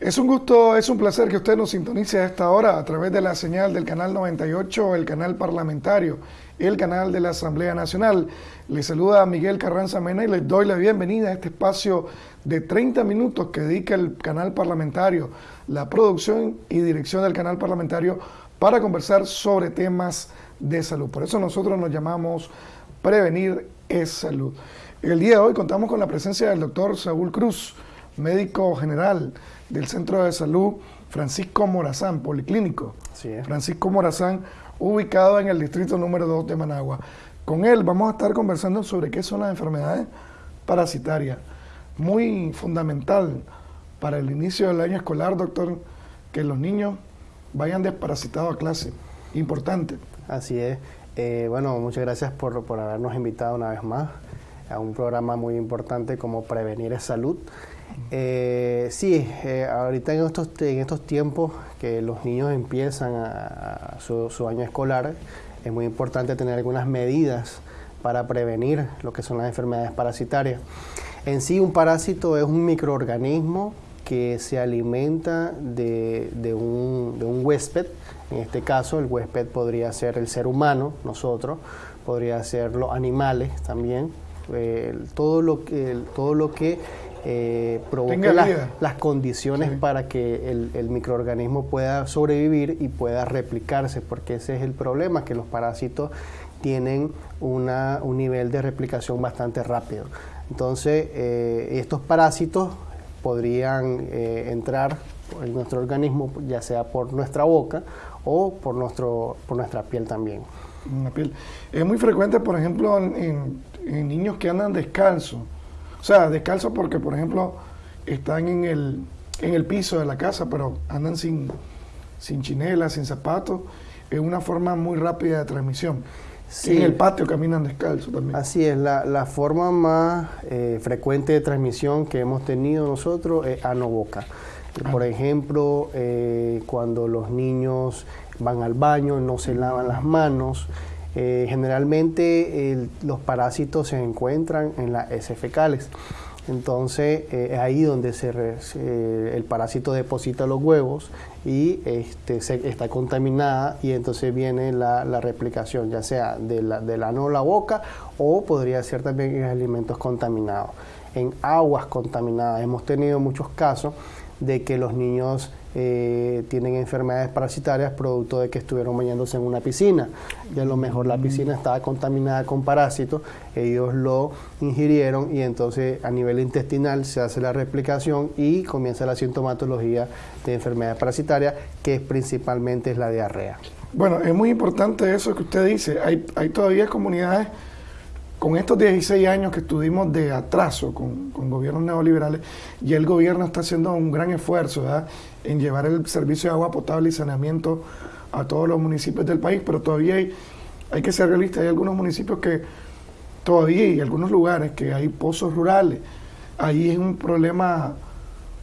Es un gusto, es un placer que usted nos sintonice a esta hora a través de la señal del canal 98, el canal parlamentario, el canal de la Asamblea Nacional. Les saluda Miguel Carranza Mena y les doy la bienvenida a este espacio de 30 minutos que dedica el canal parlamentario, la producción y dirección del canal parlamentario para conversar sobre temas de salud. Por eso nosotros nos llamamos Prevenir es Salud. El día de hoy contamos con la presencia del doctor Saúl Cruz, médico general del Centro de Salud Francisco Morazán, Policlínico. Francisco Morazán, ubicado en el distrito número 2 de Managua. Con él vamos a estar conversando sobre qué son las enfermedades parasitarias. Muy fundamental para el inicio del año escolar, doctor, que los niños vayan desparasitados a clase. Importante. Así es. Eh, bueno, muchas gracias por, por habernos invitado una vez más a un programa muy importante como Prevenir Salud. Eh, sí, eh, ahorita en estos, en estos tiempos que los niños empiezan a, su, año escolar, es muy importante tener algunas medidas para prevenir lo que son las enfermedades parasitarias. En sí, un parásito es un microorganismo que se alimenta de, un, de, un, huésped. En este caso, el huésped podría ser el ser humano, nosotros, podría ser los animales también. Todo, lo que, todo lo que eh, provoque las condiciones para que el, microorganismo pueda sobrevivir y pueda replicarse, porque ese es el problema, que los parásitos tienen una, un nivel de replicación bastante rápido. Entonces, eh, estos parásitos podrían eh, entrar en nuestro organismo, ya sea por nuestra boca o por, nuestro, por nuestra piel también. piel. Es muy frecuente, por ejemplo, en, en niños que andan descalzos o sea, descalzos porque, por ejemplo, están en el, en el piso de la casa, pero andan sin, sin chinelas, sin zapatos. Es una forma muy rápida de transmisión. En el patio caminan descalzos también. Así es, la, la forma más eh, frecuente de transmisión que hemos tenido nosotros es ano-boca. Ah. Por ejemplo, eh, cuando los niños van al baño, no se lavan las manos, eh, generalmente los parásitos se encuentran en las heces fecales. Entonces eh, es ahí donde se el parásito deposita los huevos y este, se, está contaminada y entonces viene la, replicación, ya sea de la, del ano o la boca o podría ser también en alimentos contaminados. En aguas contaminadas hemos tenido muchos casos de que los niños eh, tienen enfermedades parasitarias producto de que estuvieron bañándose en una piscina y a lo mejor la piscina estaba contaminada con parásitos, ellos lo ingirieron y entonces a nivel intestinal se hace la replicación y comienza la sintomatología de enfermedades parasitarias que principalmente es la diarrea. Bueno, es muy importante eso que usted dice, hay, hay todavía comunidades con estos 16 años que estuvimos de atraso con, gobiernos neoliberales, y el gobierno está haciendo un gran esfuerzo en llevar el servicio de agua potable y saneamiento a todos los municipios del país, pero todavía hay, hay que ser realistas, hay algunos municipios que todavía hay algunos lugares que hay pozos rurales, ahí es un problema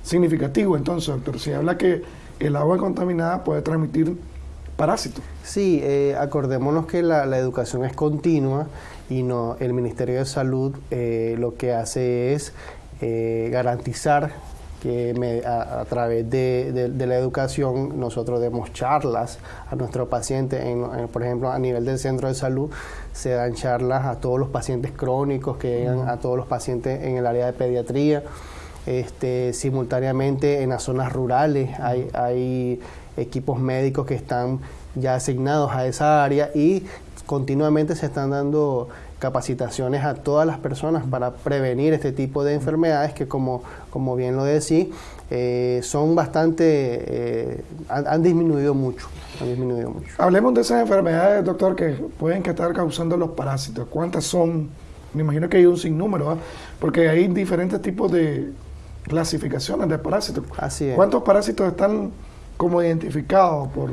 significativo. Entonces, doctor, se habla que el agua contaminada puede transmitir parásitos. Sí, eh, acordémonos que la, la educación es continua y no, el Ministerio de Salud eh, lo que hace es eh, garantizar que a, través de, la educación nosotros demos charlas a nuestros pacientes, por ejemplo a nivel del centro de salud se dan charlas a todos los pacientes crónicos que llegan, a todos los pacientes en el área de pediatría, este, simultáneamente en las zonas rurales hay, hay equipos médicos que están ya asignados a esa área y continuamente se están dando capacitaciones a todas las personas para prevenir este tipo de enfermedades que como, como bien lo decía, eh, son bastante, eh, han, disminuido mucho, han disminuido mucho. Hablemos de esas enfermedades, doctor, que pueden estar causando los parásitos. ¿Cuántas son? Me imagino que hay un sinnúmero, porque hay diferentes tipos de clasificaciones de parásitos. Así es. ¿Cuántos parásitos están como identificados por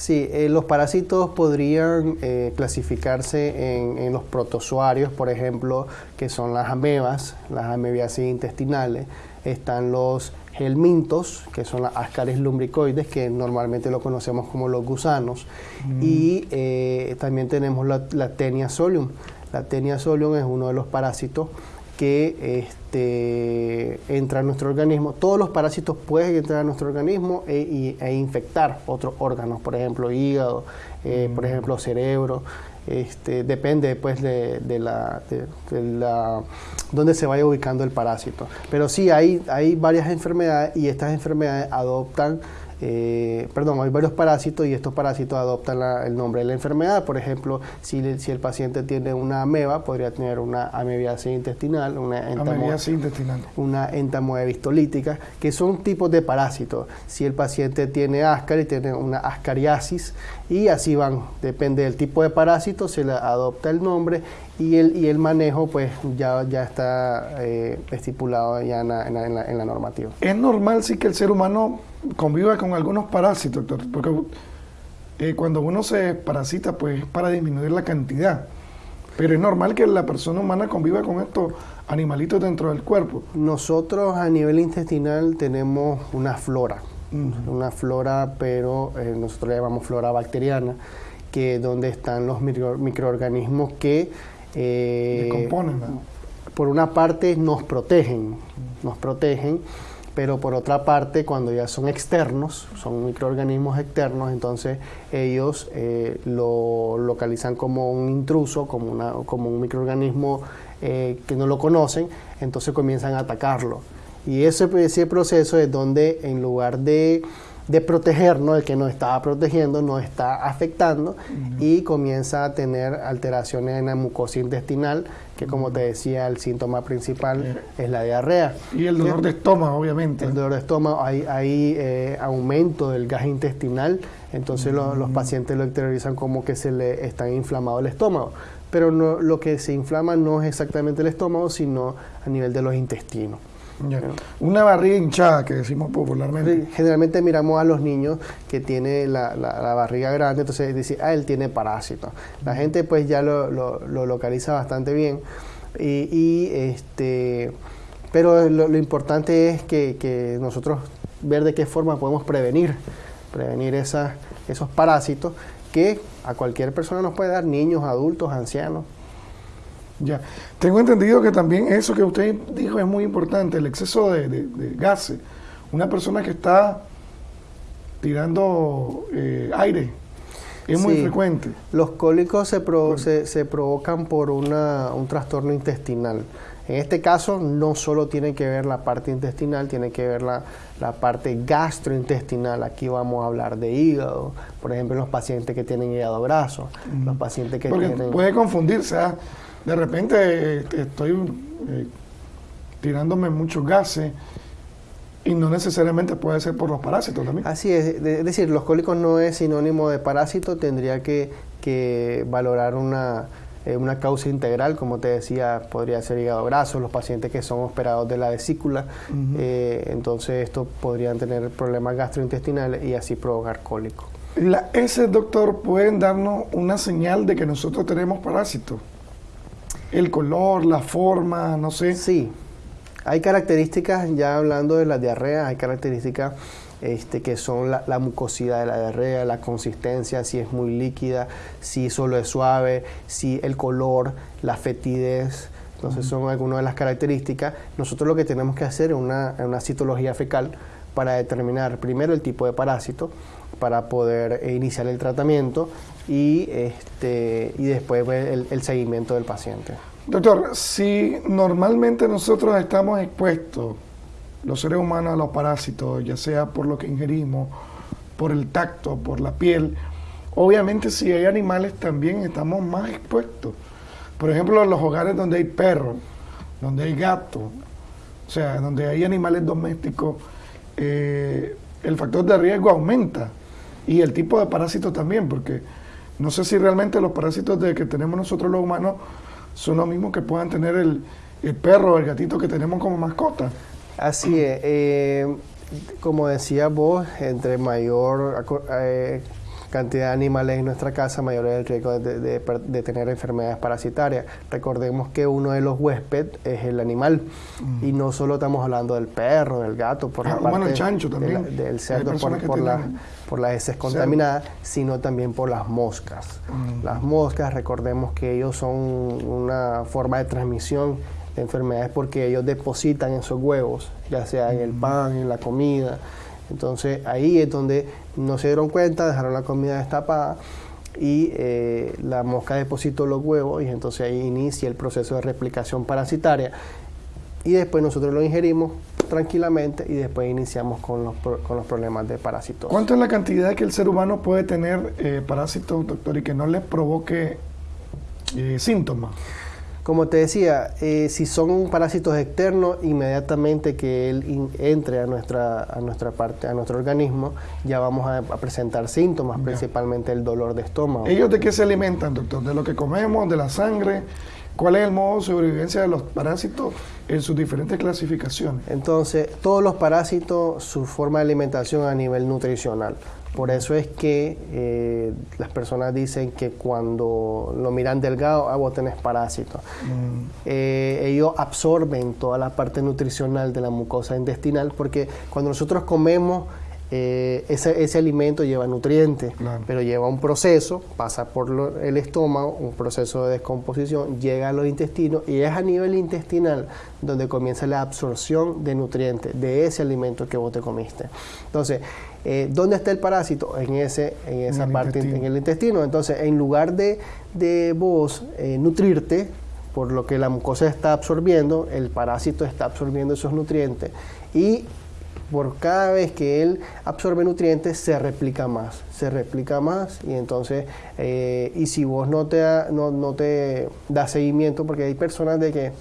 Sí, eh, los parásitos podrían eh, clasificarse en, los protozoarios, por ejemplo, que son las amebas, las amebiasis intestinales. Están los helmintos, que son las ascaris lumbricoides, que normalmente lo conocemos como los gusanos. Mm. Y eh, también tenemos la, la tenia solium. La tenia solium es uno de los parásitos que este, entra a nuestro organismo. Todos los parásitos pueden entrar a nuestro organismo e, e infectar otros órganos, por ejemplo, hígado, eh, por mm. ejemplo, cerebro. Este, depende pues de, la, de, la donde se vaya ubicando el parásito. Pero sí hay, hay varias enfermedades y estas enfermedades adoptan eh, perdón, hay varios parásitos y estos parásitos adoptan el nombre de la enfermedad. Por ejemplo, si, si, el paciente tiene una ameba, podría tener una amebiasis intestinal, una, intestinal. una entamoebistolítica, que son tipos de parásitos. Si el paciente tiene y tiene una ascariasis y así van, depende del tipo de parásito, se le adopta el nombre y el, y el manejo pues ya, ya está eh, estipulado ya en la, en la normativa. Es normal sí que el ser humano conviva con algunos parásitos, doctor, porque eh, cuando uno se parasita, pues para disminuir la cantidad. Pero es normal que la persona humana conviva con estos animalitos dentro del cuerpo. Nosotros a nivel intestinal tenemos una flora, una flora, pero eh, nosotros la llamamos flora bacteriana, que es donde están los microorganismos que... Eh, Por una parte nos protegen, nos protegen pero por otra parte, cuando ya son externos, son microorganismos externos, entonces ellos eh, lo localizan como un intruso, como, una, como un microorganismo eh, que no lo conocen, entonces comienzan a atacarlo. Y ese, ese proceso es donde en lugar de de protegernos, el que nos estaba protegiendo nos está afectando y comienza a tener alteraciones en la mucosa intestinal, que como te decía, el síntoma principal es la diarrea. Y el dolor de estómago, obviamente. El dolor de estómago, hay, hay eh, aumento del gas intestinal, entonces los, pacientes lo exteriorizan como que se le está inflamado el estómago. Pero no, lo que se inflama no es exactamente el estómago, sino a nivel de los intestinos. Una barriga hinchada, que decimos popularmente. generalmente miramos a los niños que tienen la, barriga grande, entonces dice, ah, él tiene parásito. La gente pues ya lo, localiza bastante bien. Y, este, pero lo, importante es que, nosotros ver de qué forma podemos prevenir, prevenir esos parásitos que a cualquier persona nos puede dar, niños, adultos, ancianos. Ya. Tengo entendido que también eso que usted dijo es muy importante, el exceso de, gases. Una persona que está tirando eh, aire es muy frecuente. Los cólicos se, se, provocan por una, un trastorno intestinal. En este caso no solo tiene que ver la parte intestinal, tiene que ver la, parte gastrointestinal. Aquí vamos a hablar de hígado, por ejemplo, los pacientes que tienen hígado graso, los pacientes que Porque Puede confundirse, ¿ah? De repente este, estoy eh, tirándome muchos gases y no necesariamente puede ser por los parásitos también. Así es, es decir, los cólicos no es sinónimo de parásito, tendría que, valorar una, eh, una causa integral, como te decía, podría ser hígado graso, los pacientes que son operados de la vesícula, eh, entonces estos podrían tener problemas gastrointestinales y así provocar cólico. La, ese doctor pueden darnos una señal de que nosotros tenemos parásitos el color, la forma, no sé. Sí, hay características, ya hablando de la diarrea, hay características este, que son la, mucosidad de la diarrea, la consistencia, si es muy líquida, si solo es suave, si el color, la fetidez. Entonces son algunas de las características. Nosotros lo que tenemos que hacer es una, una citología fecal para determinar primero el tipo de parásito, para poder iniciar el tratamiento y, este, y después el, seguimiento del paciente. Doctor, si normalmente nosotros estamos expuestos, los seres humanos, a los parásitos, ya sea por lo que ingerimos, por el tacto, por la piel, obviamente si hay animales también estamos más expuestos. Por ejemplo, en los hogares donde hay perros, donde hay gatos, o sea, donde hay animales domésticos, eh, el factor de riesgo aumenta y el tipo de parásito también, porque no sé si realmente los parásitos de que tenemos nosotros los humanos son los mismos que puedan tener el, perro o el gatito que tenemos como mascota. Así es. Eh, como decía vos, entre mayor eh, cantidad de animales en nuestra casa, mayor es el riesgo de, tener enfermedades parasitarias. Recordemos que uno de los huéspedes es el animal mm. y no solo estamos hablando del perro, del gato, por la ah, parte chancho también. del cerdo, por, la, por las heces contaminadas, sino también por las moscas. Mm. Las moscas, recordemos que ellos son una forma de transmisión enfermedades porque ellos depositan esos huevos, ya sea en el pan, en la comida. Entonces ahí es donde no se dieron cuenta, dejaron la comida destapada y eh, la mosca depositó los huevos y entonces ahí inicia el proceso de replicación parasitaria y después nosotros lo ingerimos tranquilamente y después iniciamos con los, con los problemas de parásitos. ¿Cuánto es la cantidad que el ser humano puede tener eh, parásitos, doctor, y que no le provoque eh, síntomas? Como te decía, eh, si son parásitos externos, inmediatamente que él entre a nuestra, a nuestra parte, a nuestro organismo, ya vamos a, presentar síntomas, principalmente el dolor de estómago. ¿Ellos de qué se alimentan, doctor? ¿De lo que comemos, de la sangre? ¿Cuál es el modo de sobrevivencia de los parásitos en sus diferentes clasificaciones? Entonces, todos los parásitos, su forma de alimentación a nivel nutricional. Por eso es que eh, las personas dicen que cuando lo miran delgado, ah, vos tenés parásitos. Mm. Eh, ellos absorben toda la parte nutricional de la mucosa intestinal porque cuando nosotros comemos eh, ese, alimento lleva nutrientes, pero lleva un proceso, pasa por el estómago, un proceso de descomposición, llega a los intestinos y es a nivel intestinal donde comienza la absorción de nutrientes de ese alimento que vos te comiste. Entonces, eh, ¿dónde está el parásito? En, ese, en esa parte, en el intestino. Entonces, en lugar de, de vos eh, nutrirte, por lo que la mucosa está absorbiendo, el parásito está absorbiendo esos nutrientes y por cada vez que él absorbe nutrientes se replica más, se replica más. Y entonces, eh, y si vos no te, da, no, no te das seguimiento, porque hay personas de que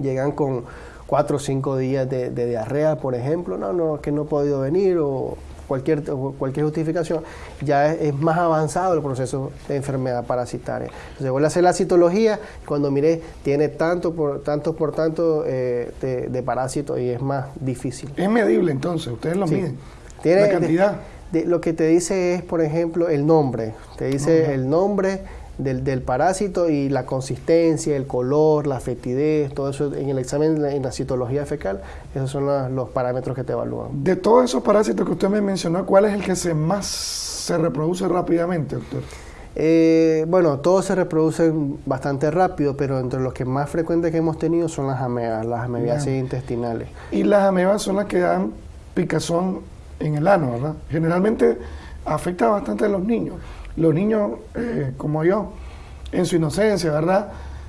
llegan con cuatro o cinco días de, diarrea, por ejemplo, no, no, que no he podido venir o cualquier, cualquier justificación, ya es, más avanzado el proceso de enfermedad parasitaria. Entonces vuelve a hacer la citología, cuando mire, tiene tanto por tanto, por tanto eh, de, parásitos y es más difícil. Es medible entonces, ustedes lo miden. Tiene, la cantidad. lo que te dice es, por ejemplo, el nombre. Te dice el nombre del, parásito y la consistencia, el color, la fetidez, todo eso en el examen, en la citología fecal, esos son los, parámetros que te evalúan. De todos esos parásitos que usted me mencionó, ¿cuál es el que se más se reproduce rápidamente, doctor? Eh, bueno, todos se reproducen bastante rápido, pero entre los que más frecuentes que hemos tenido son las amebas, las amebiasis intestinales. Y las amebas son las que dan picazón en el ano, ¿verdad? Generalmente afecta bastante a los niños los niños eh, como yo, en su inocencia, ¿verdad?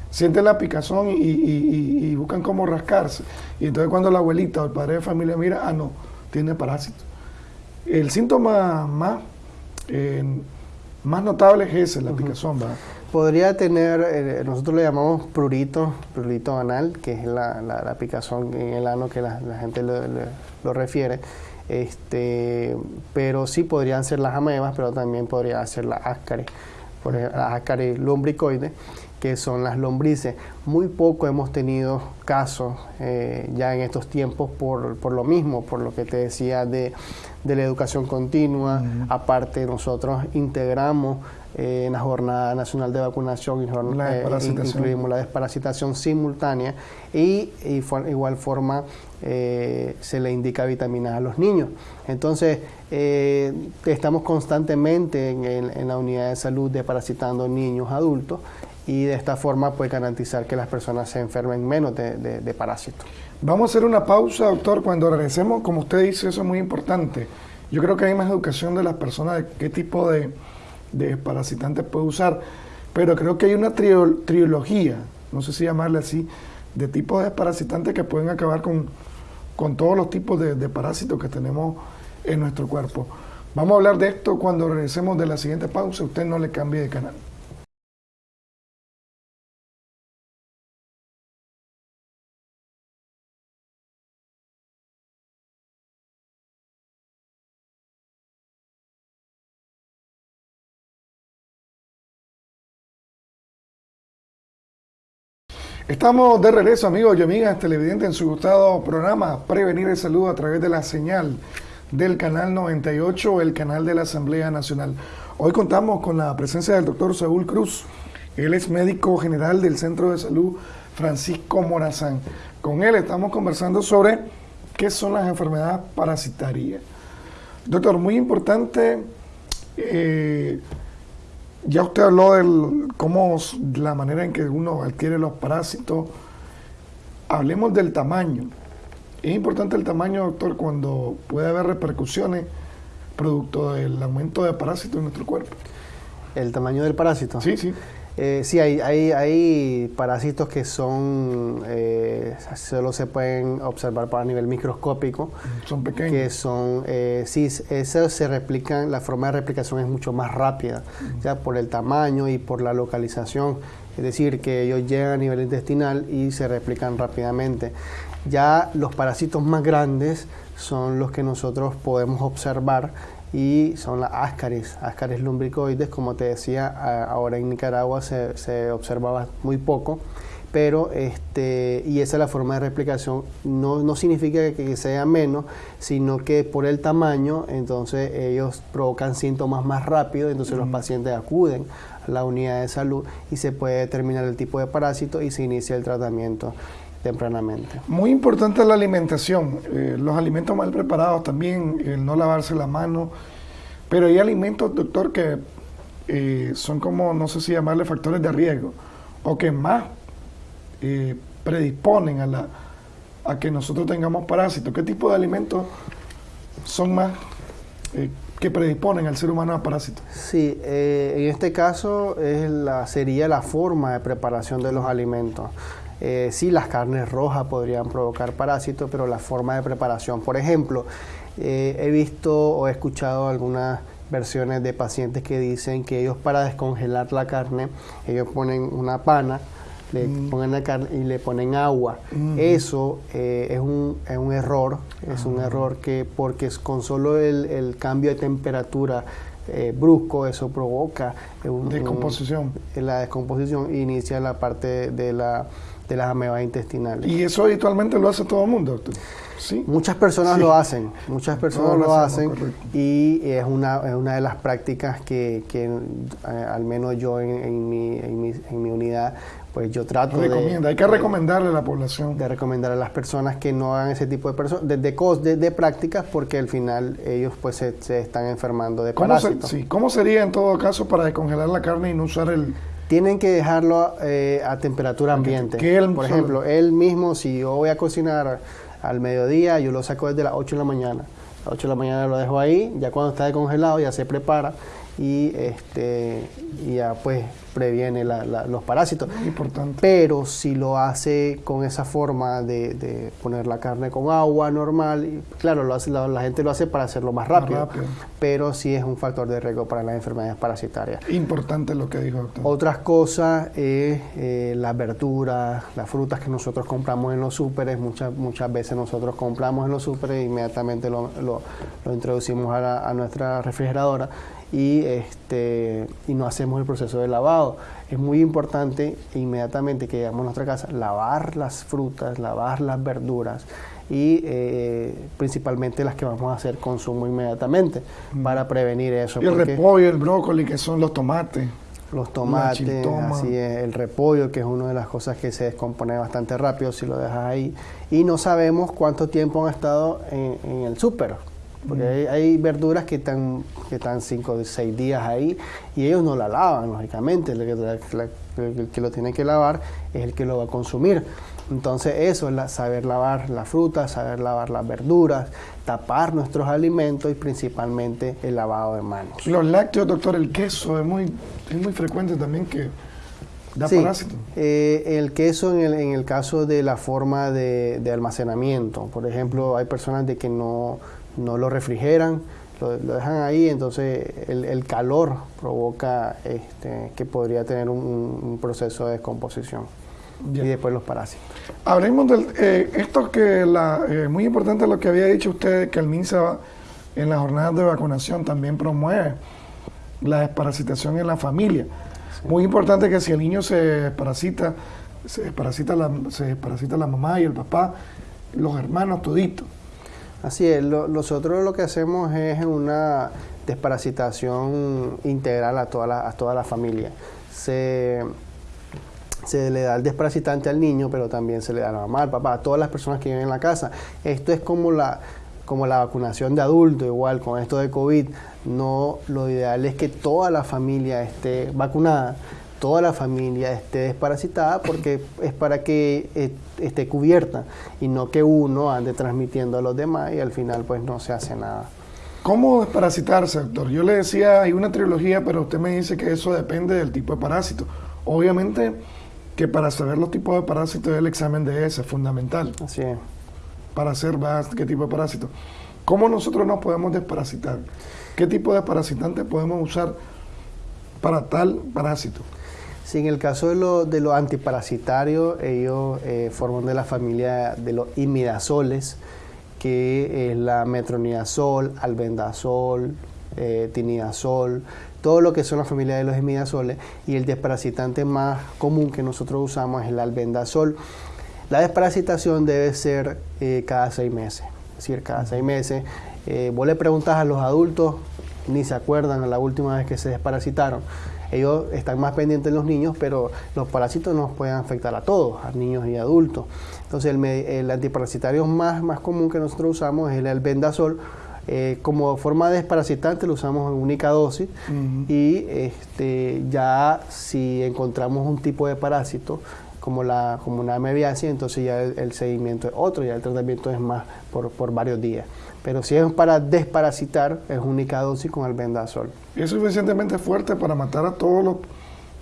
Sienten la picazón y, buscan cómo rascarse. Y entonces cuando la abuelita o el padre de familia mira, ah, no, tiene parásito. El síntoma más, eh, más notable es ese, la picazón, ¿verdad? Podría tener, eh, nosotros le llamamos prurito, prurito anal, que es la, picazón en el ano que la, gente lo refiere. Este, pero sí podrían ser las amebas, pero también podría ser las áscaris, por ejemplo, las áscaris lumbricoides, que son las lombrices. Muy poco hemos tenido casos eh, ya en estos tiempos por, por, lo mismo, por lo que te decía de, de la educación continua. Aparte, nosotros integramos eh, en la Jornada Nacional de Vacunación y la eh, incluimos la desparasitación simultánea y, y igual forma eh, se le indica vitaminas a los niños. Entonces, estamos constantemente en, la unidad de salud desparasitando niños adultos y de esta forma puede garantizar que las personas se enfermen menos de, de parásitos. Vamos a hacer una pausa, doctor. Cuando regresemos, como usted dice, eso es muy importante. Yo creo que hay más educación de las personas de qué tipo de de parasitantes puede usar, pero creo que hay una trilogía, no sé si llamarle así, de tipos de desparasitantes que pueden acabar con, con todos los tipos de, parásitos que tenemos en nuestro cuerpo. Vamos a hablar de esto cuando regresemos de la siguiente pausa. Usted no le cambie de canal. Estamos de regreso, amigos y amigas televidentes, en su gustado programa Prevenir el Salud a través de la señal del canal 98, el canal de la Asamblea Nacional. Hoy contamos con la presencia del doctor Saúl Cruz. Él es médico general del Centro de Salud Francisco Morazán. Con él estamos conversando sobre qué son las enfermedades parasitarias. Doctor, muy importante eh, ya usted habló de cómo la manera en que uno adquiere los parásitos. hablemos del tamaño. Es importante el tamaño, doctor, cuando puede haber repercusiones producto del aumento de parásitos en nuestro cuerpo. ¿El tamaño del parásito? Sí, sí. Eh, sí, hay, hay, hay, parásitos que son, eh, solo se pueden observar a nivel microscópico. Son pequeños. Que son, eh, sí, esos se replican, la forma de replicación es mucho más rápida, ya por el tamaño y por la localización. Es decir, que ellos llegan a nivel intestinal y se replican rápidamente. Ya los parásitos más grandes son los que nosotros podemos observar y son las ascaris, ascaris lumbricoides, como te decía, ahora en Nicaragua se, se observaba muy poco, pero este, y esa es la forma de replicación, no, no significa que, sea menos, sino que por el tamaño, entonces ellos provocan síntomas más rápido, entonces los pacientes acuden a la unidad de salud y se puede determinar el tipo de parásito y se inicia el tratamiento tempranamente. Muy importante la alimentación, eh, los alimentos mal preparados también, el no lavarse la mano, pero hay alimentos, doctor, que eh, son como, no sé si llamarle factores de riesgo, o que más eh, predisponen a, la, a que nosotros tengamos parásitos. ¿Qué tipo de alimentos son más que predisponen al ser humano a parásitos? Sí, en este caso es la, sería la forma de preparación de los alimentos. Eh, sí, las carnes rojas podrían provocar parásitos, pero la forma de preparación, por ejemplo, eh, he visto o he escuchado algunas versiones de pacientes que dicen que ellos para descongelar la carne, ellos ponen una pana, le mm. ponen la carne y le ponen agua. Mm. Eso eh, es, un, es, un, error, es un ah. error que porque con solo el, cambio de temperatura brusco, eso provoca descomposición. la descomposición inicia la parte de la de las amebas intestinales. ¿Y eso habitualmente lo hace todo el mundo? ¿Sí? Muchas personas lo hacen, muchas personas lo, hacen y es una, es una de las prácticas que, que eh, al menos yo en, mi, en, mi, en, mi, unidad pues yo trato Recomienda, hay que recomendarle a la población. De recomendar a las personas que no hagan ese tipo de, personas de, de, de, prácticas porque al final ellos pues se, están enfermando de parásitos. sí, ¿Cómo sería en todo caso para descongelar la carne y no usar el, tienen que dejarlo eh, a temperatura ambiente. Por ejemplo, él mismo, si yo voy a cocinar al mediodía, yo lo saco desde las 8 de la mañana. A las 8 de la mañana lo dejo ahí, ya cuando está congelado ya se prepara y este y ya pues previene los parásitos. Importante. Pero si lo hace con esa forma de, poner la carne con agua normal, claro, lo hace, la, gente lo hace para hacerlo más rápido, pero sí es un factor de riesgo para las enfermedades parasitarias. Importante lo que dijo doctor. Otras cosas es eh, las verduras, las frutas que nosotros compramos en los súperes, muchas, muchas veces nosotros compramos en los súperes e inmediatamente lo, introducimos a, a nuestra refrigeradora y, este, y no hacemos el proceso de lavado. Es muy importante inmediatamente que llegamos a nuestra casa lavar las frutas, lavar las verduras y eh, principalmente las que vamos a hacer consumo inmediatamente mm. para prevenir eso. Y el repollo, el brócoli, que son los tomates. Los tomates, así es, el repollo, que es una de las cosas que se descompone bastante rápido si lo dejas ahí. Y no sabemos cuánto tiempo han estado en, en el súper porque hay, verduras que están, que están cinco o seis días ahí y ellos no la lavan, lógicamente. El que, que, lo tiene que lavar es el que lo va a consumir. Entonces eso es saber lavar las frutas, saber lavar las verduras, tapar nuestros alimentos y principalmente el lavado de manos. Los lácteos, doctor, el queso es muy, es muy frecuente también que da sí, eh, el queso en el, en el, caso de la forma de, de almacenamiento. Por ejemplo, hay personas de que no no lo refrigeran, lo, dejan ahí, entonces el, calor provoca este, que podría tener un, proceso de descomposición. Y después los parásitos. Hablemos de eh, esto que la, eh, muy importante lo que había dicho usted, que el MINSA en las jornadas de vacunación también promueve la desparasitación en la familia. Muy importante que si el niño se desparasita, se desparasita la, se desparasita la mamá y el papá, los hermanos toditos. Así es, nosotros lo que hacemos es una desparasitación integral a toda la, a toda la familia. Se, se le da el desparasitante al niño, pero también se le da a la mamá, al papá, a todas las personas que viven en la casa. Esto es como la, como la vacunación de adultos, igual con esto de COVID. No, lo ideal es que toda la familia esté vacunada toda la familia esté desparasitada porque es para que eh, esté cubierta y no que uno ande transmitiendo a los demás y al final pues no se hace nada. ¿Cómo desparasitarse, doctor? Yo le decía, hay una trilogía, pero usted me dice que eso depende del tipo de parásito. Obviamente que para saber los tipos de parásitos el examen de ese es fundamental. Así es. Para saber qué tipo de parásito. ¿Cómo nosotros nos podemos desparasitar? ¿Qué tipo de parasitante podemos usar para tal parásito? Sí, en el caso de, lo, de los antiparasitarios, ellos eh, forman de la familia de los imidazoles, que es la metronidazol, albendazol, eh, tinidazol, todo lo que son la familia de los imidazoles, y el desparasitante más común que nosotros usamos es el albendazol. La desparasitación debe ser eh, cada seis meses, es decir, cada seis meses. vos le preguntas a los adultos, ni se acuerdan la última vez que se desparasitaron. Ellos están más pendientes de los niños, pero los parásitos nos pueden afectar a todos, a niños y adultos. Entonces el, antiparasitario más, más común que nosotros usamos es el albendazol. Eh, como forma desparasitante lo usamos en única dosis y este, ya si encontramos un tipo de parásito como, la, como una mebiacia, entonces ya el, seguimiento es otro, ya el tratamiento es más por, por varios días. Pero si es para desparasitar, es única dosis con albendazol. ¿Y es suficientemente fuerte para matar a todos los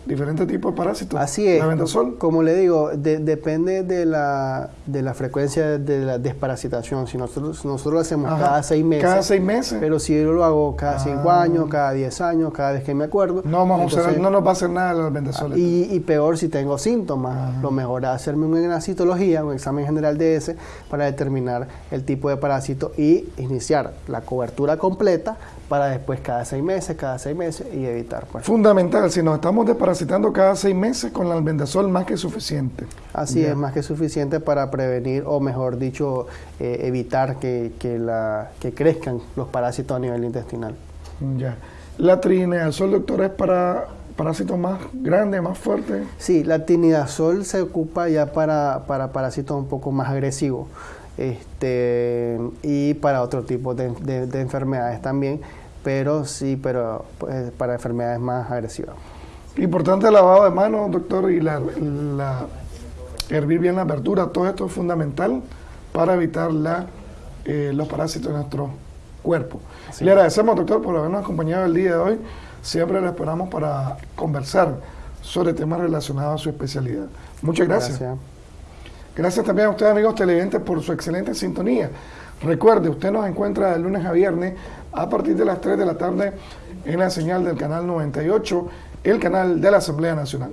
diferentes tipos de parásitos. Así es. Como le digo, depende de la, de la frecuencia de la desparasitación. Si nosotros, nosotros lo hacemos cada seis meses. Cada seis meses. Pero si yo lo hago cada cinco ah. años, cada diez años, cada vez que me acuerdo. No, vamos no nos va a hacer nada el albendazol. Y, y, peor si tengo síntomas. Lo mejor es hacerme una citología, un examen general de ese, para determinar el tipo de parásito y iniciar la cobertura completa para después cada seis meses, cada seis meses y evitar. Pues. Fundamental, si nos estamos desparasitando cada seis meses con el albendazol más que suficiente. Así es, más que suficiente para prevenir o mejor dicho, eh, evitar que, la, que crezcan los parásitos a nivel intestinal. Ya. La trinidazol, doctor, es para parásitos más grandes, más fuertes. Sí, la trinidazol se ocupa ya para, para parásitos un poco más agresivos este, y para otro tipo de, enfermedades también, pero sí, pero pues, para enfermedades más agresivas. Importante el lavado de manos, doctor, y la, hervir bien la verdura, todo esto es fundamental para evitar la, eh, los parásitos en nuestro cuerpo. Le agradecemos, doctor, por habernos acompañado el día de hoy. Siempre le esperamos para conversar sobre temas relacionados a su especialidad. Muchas gracias. gracias. Gracias también a ustedes, amigos televidentes, por su excelente sintonía. Recuerde, usted nos encuentra de lunes a viernes a partir de las 3 de la tarde en la señal del canal 98, el canal de la Asamblea Nacional.